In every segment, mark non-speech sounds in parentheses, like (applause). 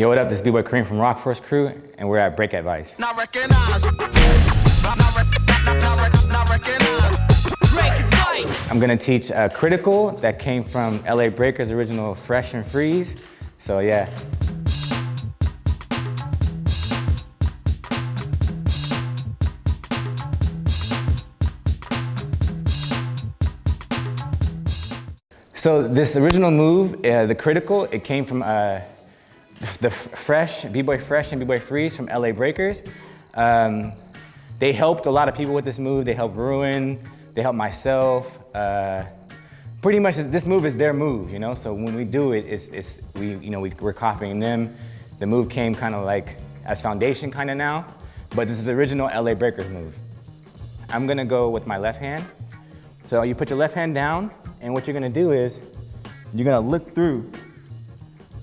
Yo, what up? This is B-Boy Kareem from Rock Force Crew, and we're at Break Advice. Not recognize. Break advice. I'm gonna teach a Critical that came from LA Breakers' original Fresh and Freeze. So yeah. So this original move, uh, the Critical, it came from uh, the Fresh, B-Boy Fresh and B-Boy Freeze from LA Breakers. Um, they helped a lot of people with this move. They helped Ruin, they helped myself. Uh, pretty much this move is their move, you know? So when we do it, it's, it's we, you know, we, we're copying them. The move came kind of like as foundation kind of now, but this is original LA Breakers move. I'm gonna go with my left hand. So you put your left hand down, and what you're gonna do is, you're gonna look through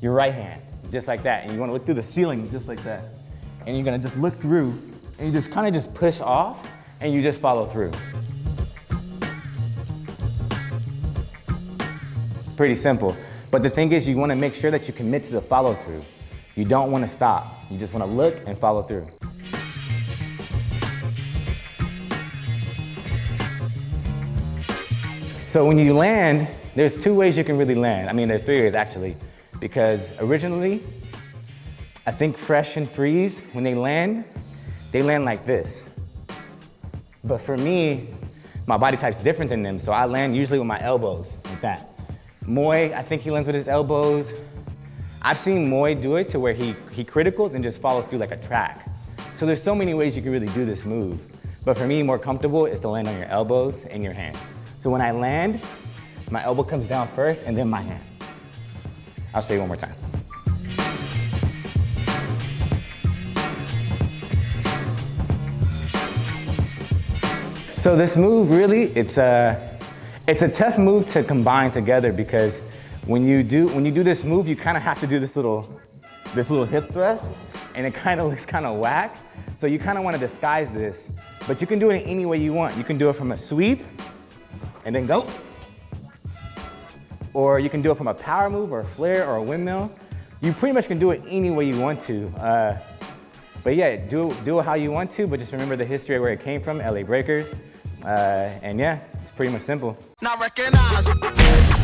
your right hand just like that. And you wanna look through the ceiling just like that. And you're gonna just look through and you just kinda just push off and you just follow through. Pretty simple. But the thing is you wanna make sure that you commit to the follow through. You don't wanna stop. You just wanna look and follow through. So when you land, there's two ways you can really land. I mean, there's three ways actually because originally, I think Fresh and Freeze, when they land, they land like this. But for me, my body type's different than them, so I land usually with my elbows, like that. Moy, I think he lands with his elbows. I've seen Moy do it to where he, he criticals and just follows through like a track. So there's so many ways you can really do this move. But for me, more comfortable is to land on your elbows and your hand. So when I land, my elbow comes down first and then my hand. I'll show you one more time. So this move really, it's a, it's a tough move to combine together because when you do, when you do this move, you kind of have to do this little, this little hip thrust and it kind of (laughs) looks kind of whack. So you kind of want to disguise this, but you can do it any way you want. You can do it from a sweep and then go or you can do it from a power move or a flare or a windmill. You pretty much can do it any way you want to. Uh, but yeah, do, do it how you want to, but just remember the history of where it came from, LA Breakers. Uh, and yeah, it's pretty much simple. Not recognize.